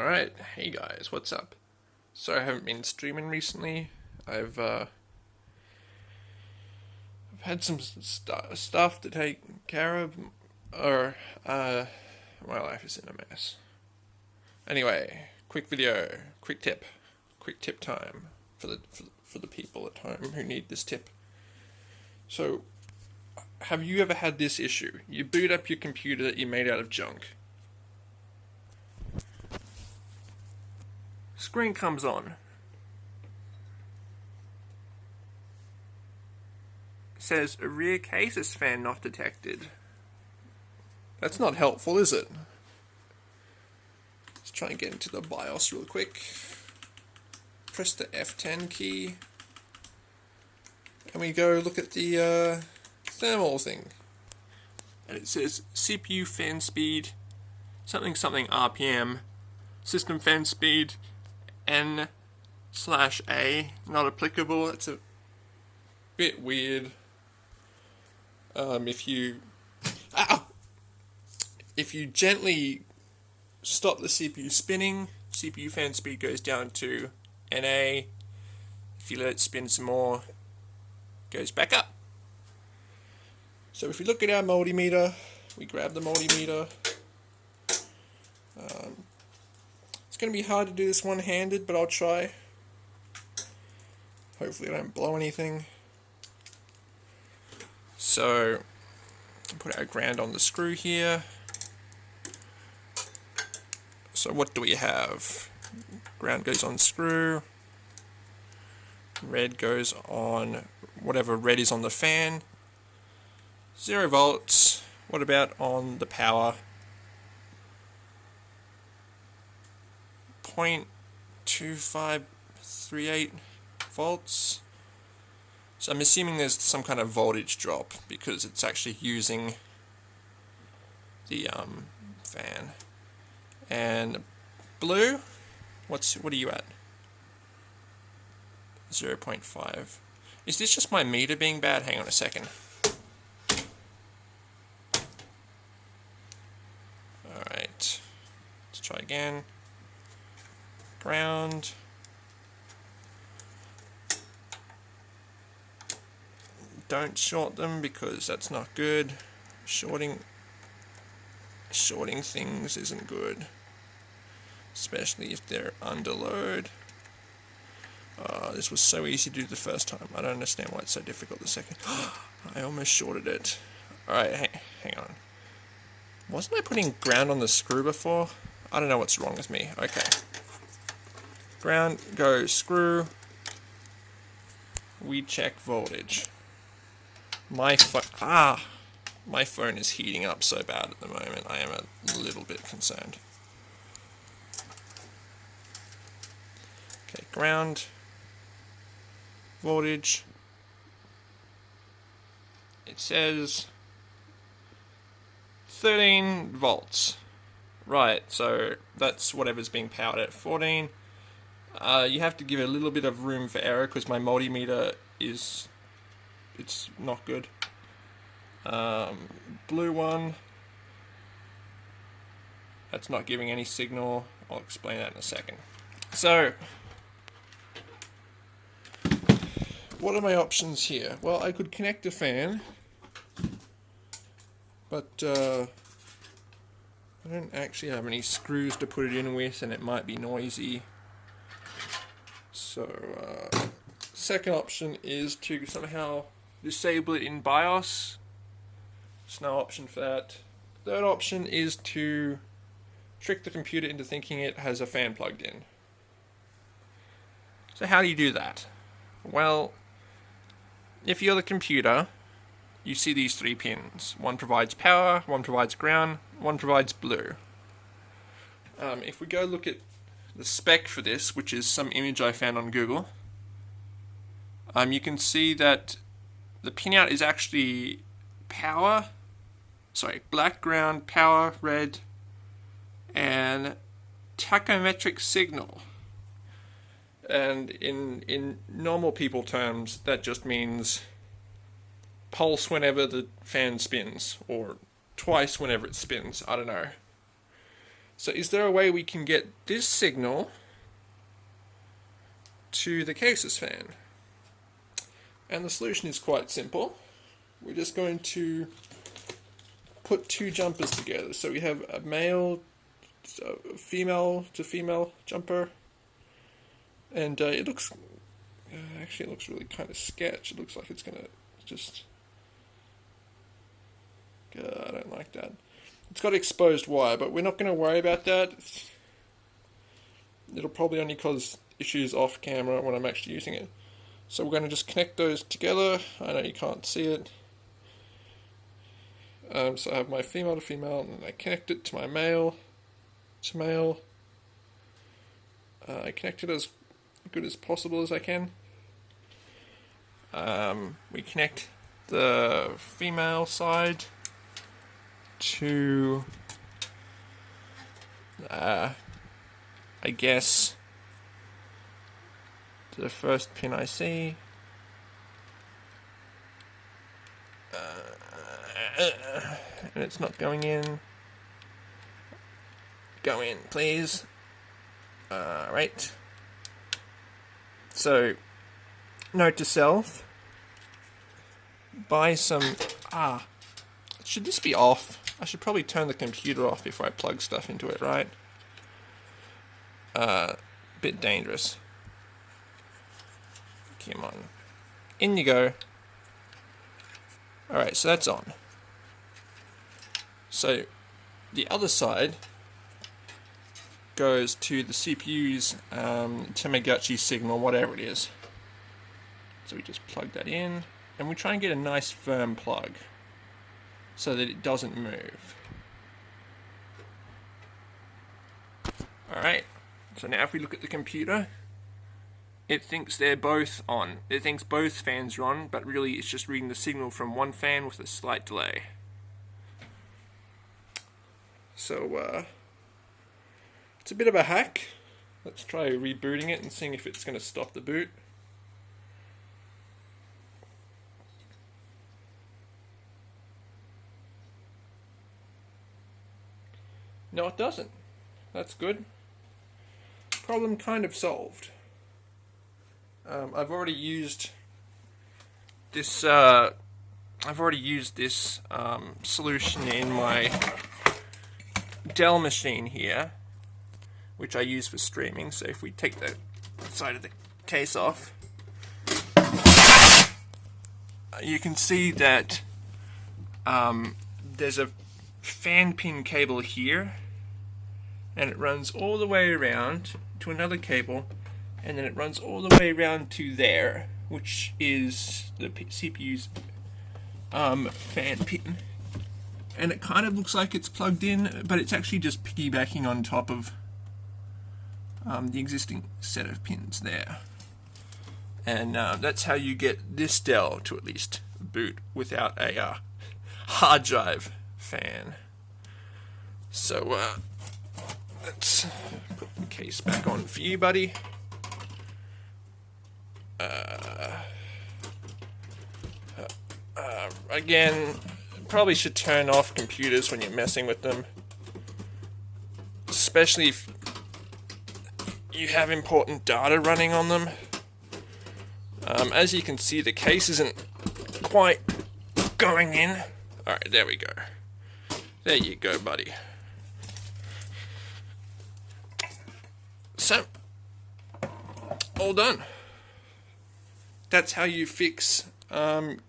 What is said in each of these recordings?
Alright, hey guys, what's up? So I haven't been streaming recently. I've uh I've had some st- stuff to take care of or uh my life is in a mess. Anyway, quick video, quick tip. Quick tip time for the for, for the people at home who need this tip. So have you ever had this issue? You boot up your computer that you made out of junk Screen comes on. says rear cases fan not detected. That's not helpful, is it? Let's try and get into the BIOS real quick. Press the F10 key. And we go look at the uh, thermal thing. And it says CPU fan speed, something something RPM, system fan speed N slash A not applicable. It's a bit weird. Um, if you ah, if you gently stop the CPU spinning, CPU fan speed goes down to NA. If you let it spin some more, goes back up. So if we look at our multimeter, we grab the multimeter. Um, going to be hard to do this one-handed, but I'll try. Hopefully I don't blow anything. So, put our ground on the screw here. So what do we have? Ground goes on screw. Red goes on whatever red is on the fan. Zero volts. What about on the power? 0.2538 volts. So I'm assuming there's some kind of voltage drop because it's actually using the um, fan. And blue, what's what are you at? 0.5. Is this just my meter being bad? Hang on a second. Alright, let's try again ground. Don't short them because that's not good. Shorting shorting things isn't good. Especially if they're under load. Uh, this was so easy to do the first time. I don't understand why it's so difficult the second. I almost shorted it. Alright, hang, hang on. Wasn't I putting ground on the screw before? I don't know what's wrong with me. Okay ground go screw. We check voltage. My phone ah my phone is heating up so bad at the moment. I am a little bit concerned. Okay ground voltage. It says 13 volts. Right so that's whatever's being powered at 14 uh, you have to give a little bit of room for error because my multimeter is it's not good. Um, blue one, that's not giving any signal. I'll explain that in a second. So, what are my options here? Well, I could connect a fan, but uh, I don't actually have any screws to put it in with, and it might be noisy. So, uh, second option is to somehow disable it in BIOS. There's no option for that. Third option is to trick the computer into thinking it has a fan plugged in. So how do you do that? Well, if you're the computer, you see these three pins. One provides power, one provides ground, one provides blue. Um, if we go look at the spec for this, which is some image I found on Google, um, you can see that the pinout is actually power, sorry, black ground, power, red, and tachometric signal. And in in normal people terms, that just means pulse whenever the fan spins, or twice whenever it spins. I don't know. So is there a way we can get this signal to the cases fan? And the solution is quite simple. We're just going to put two jumpers together. So we have a male, a female to female jumper, and uh, it looks, uh, actually it looks really kind of sketch. It looks like it's gonna just, uh, I don't like that. It's got exposed wire, but we're not going to worry about that. It'll probably only cause issues off camera when I'm actually using it. So we're going to just connect those together. I know you can't see it. Um, so I have my female to female, and I connect it to my male to male. Uh, I connect it as good as possible as I can. Um, we connect the female side to, uh, I guess, the first pin I see. Uh, and it's not going in. Go in, please. Alright. So, note to self. Buy some... Ah. Should this be off? I should probably turn the computer off before I plug stuff into it, right? Uh, bit dangerous. Come on. In you go. Alright, so that's on. So, the other side goes to the CPU's um, Tamagotchi signal, whatever it is. So we just plug that in, and we try and get a nice firm plug so that it doesn't move. Alright, so now if we look at the computer, it thinks they're both on. It thinks both fans are on, but really it's just reading the signal from one fan with a slight delay. So, uh, it's a bit of a hack. Let's try rebooting it and seeing if it's going to stop the boot. No, it doesn't. That's good. Problem kind of solved. Um, I've already used this. Uh, I've already used this um, solution in my Dell machine here, which I use for streaming. So if we take the side of the case off, you can see that um, there's a fan pin cable here and it runs all the way around to another cable and then it runs all the way around to there which is the CPU's um, fan pin. And it kind of looks like it's plugged in but it's actually just piggybacking on top of um, the existing set of pins there. And uh, that's how you get this Dell to at least boot without a uh, hard drive fan so uh, let's put the case back on for you, buddy. Uh, uh, again, probably should turn off computers when you're messing with them. Especially if you have important data running on them. Um, as you can see, the case isn't quite going in. Alright, there we go. There you go, buddy. So, all done. That's how you fix um,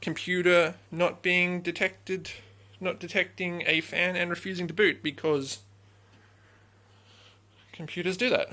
computer not being detected, not detecting a fan and refusing to boot because computers do that.